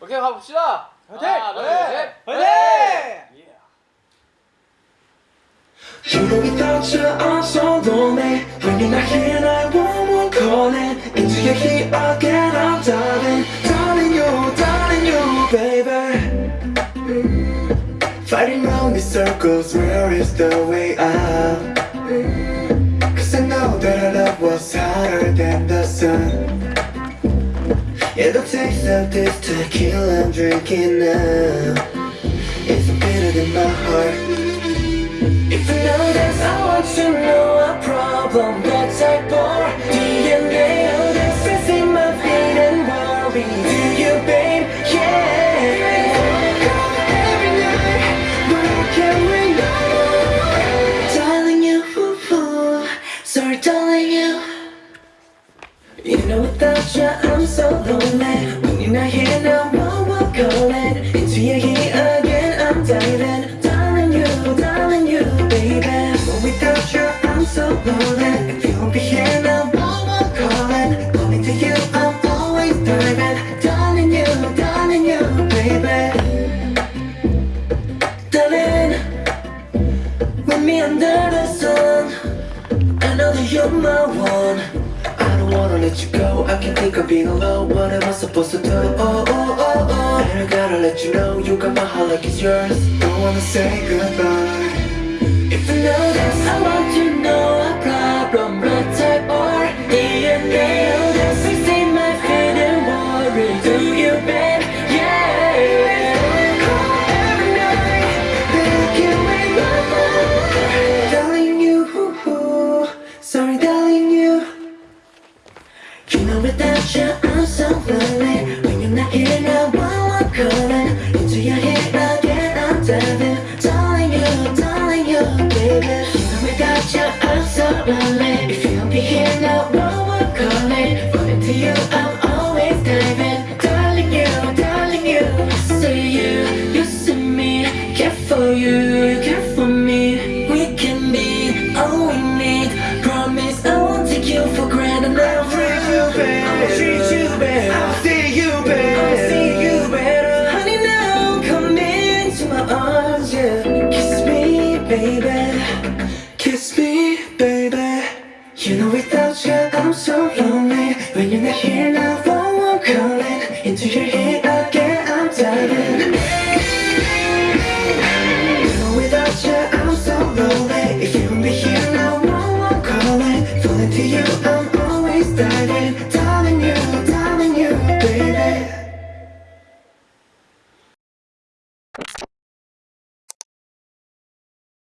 오케이 가봅시다. 화이팅! 하나, 둘, 네. 셋. 화이팅! You know without you I'm so lonely When you're not here I want calling Into your heat again I'm diving Darling you, darling you baby Fighting round in circles Where is the way out? Cause I know that our love was hotter than the sun It'll taste of this tequila I'm drinking now. It's bitter than my heart. If you know this, I want to know a problem type or know without you, I'm so lonely. When you're not here now, I'm walk calling Into your heat again, I'm diving Darling, you, darling, you, baby. But without you, I'm so lonely. If you won't be here now, I'm walk calling Calling to you, I'm always diving. Darling, you, darling, you, baby. Darling With me under the sun. I know that you're my one let you go. I can't think of being alone. What am I supposed to do? Oh, oh, oh, oh. And I gotta let you know You got my heart like it's yours. Don't wanna say goodbye. If you know this you I'm so lonely When you're not here now I'm calling Into your head I'm diving. Darling you, darling you, baby. You know without you I'm so lonely If you don't be here now I'm calling But into you I'm always diving. Darling you, darling you So you, you see me Care for you, care for me. We can be all we need. Promise I won't take you for granted I'll treat so lonely. When you're not here now, phone I'm calling. Into your head again, I'm diving. You know without you, I'm so lonely. If you won't be here now, no one calling. Falling to you,